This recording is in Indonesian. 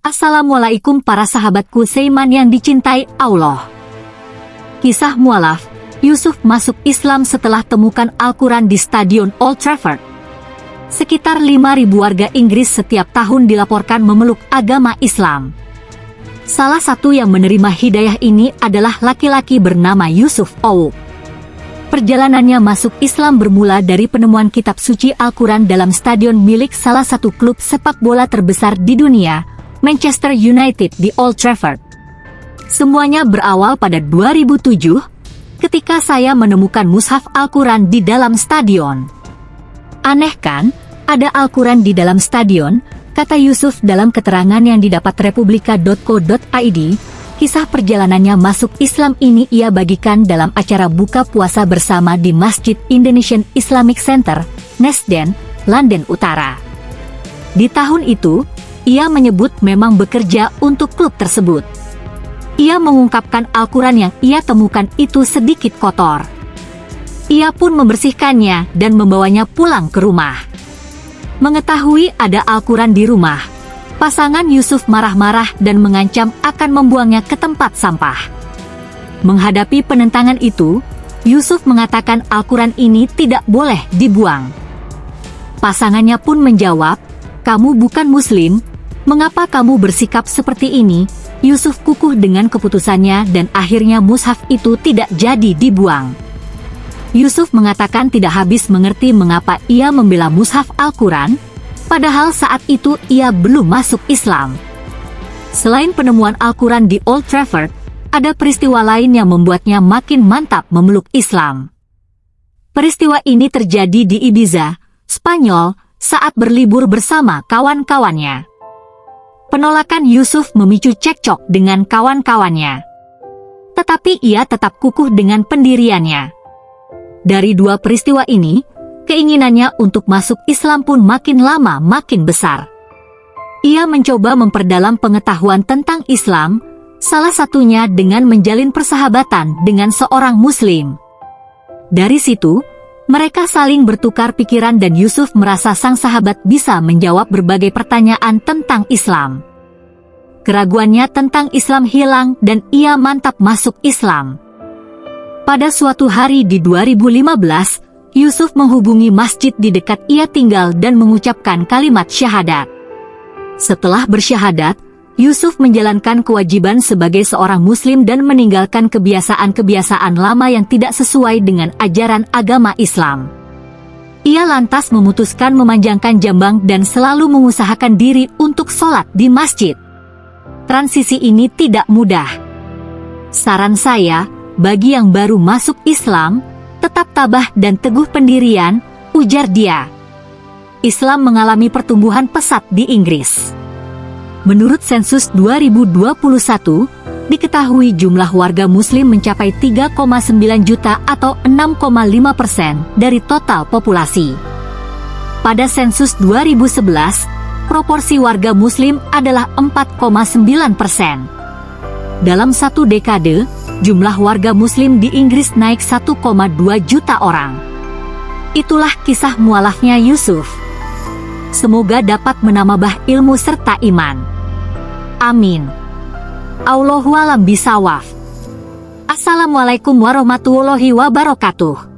Assalamualaikum para sahabatku Seiman yang dicintai Allah. Kisah mualaf, Yusuf masuk Islam setelah temukan Al-Quran di Stadion Old Trafford. Sekitar 5.000 warga Inggris setiap tahun dilaporkan memeluk agama Islam. Salah satu yang menerima hidayah ini adalah laki-laki bernama Yusuf Owu. Perjalanannya masuk Islam bermula dari penemuan kitab suci Al-Quran dalam stadion milik salah satu klub sepak bola terbesar di dunia, Manchester United di Old Trafford. Semuanya berawal pada 2007, ketika saya menemukan mushaf Al-Quran di dalam stadion. Aneh kan, ada Al-Quran di dalam stadion, kata Yusuf dalam keterangan yang didapat republika.co.id, kisah perjalanannya masuk Islam ini ia bagikan dalam acara buka puasa bersama di Masjid Indonesian Islamic Center, Nesden, London Utara. Di tahun itu, ia menyebut memang bekerja untuk klub tersebut. Ia mengungkapkan Al-Quran yang ia temukan itu sedikit kotor. Ia pun membersihkannya dan membawanya pulang ke rumah. Mengetahui ada Al-Quran di rumah, pasangan Yusuf marah-marah dan mengancam akan membuangnya ke tempat sampah. Menghadapi penentangan itu, Yusuf mengatakan Al-Quran ini tidak boleh dibuang. Pasangannya pun menjawab, kamu bukan muslim, mengapa kamu bersikap seperti ini? Yusuf kukuh dengan keputusannya dan akhirnya mushaf itu tidak jadi dibuang. Yusuf mengatakan tidak habis mengerti mengapa ia membela mushaf Al-Quran, padahal saat itu ia belum masuk Islam. Selain penemuan Al-Quran di Old Trafford, ada peristiwa lain yang membuatnya makin mantap memeluk Islam. Peristiwa ini terjadi di Ibiza, Spanyol, saat berlibur bersama kawan-kawannya. Penolakan Yusuf memicu cekcok dengan kawan-kawannya. Tetapi ia tetap kukuh dengan pendiriannya. Dari dua peristiwa ini, keinginannya untuk masuk Islam pun makin lama makin besar. Ia mencoba memperdalam pengetahuan tentang Islam, salah satunya dengan menjalin persahabatan dengan seorang Muslim. Dari situ, mereka saling bertukar pikiran dan Yusuf merasa sang sahabat bisa menjawab berbagai pertanyaan tentang Islam. Keraguannya tentang Islam hilang dan ia mantap masuk Islam. Pada suatu hari di 2015, Yusuf menghubungi masjid di dekat ia tinggal dan mengucapkan kalimat syahadat. Setelah bersyahadat, Yusuf menjalankan kewajiban sebagai seorang muslim dan meninggalkan kebiasaan-kebiasaan lama yang tidak sesuai dengan ajaran agama Islam. Ia lantas memutuskan memanjangkan jambang dan selalu mengusahakan diri untuk sholat di masjid. Transisi ini tidak mudah. Saran saya, bagi yang baru masuk Islam, tetap tabah dan teguh pendirian, ujar dia. Islam mengalami pertumbuhan pesat di Inggris. Menurut sensus 2021, diketahui jumlah warga muslim mencapai 3,9 juta atau 6,5 persen dari total populasi. Pada sensus 2011, proporsi warga muslim adalah 4,9 persen. Dalam satu dekade, jumlah warga muslim di Inggris naik 1,2 juta orang. Itulah kisah mualafnya Yusuf. Semoga dapat menambah ilmu serta iman. Amin. Allahualam bisawaf. Assalamualaikum warahmatullahi wabarakatuh.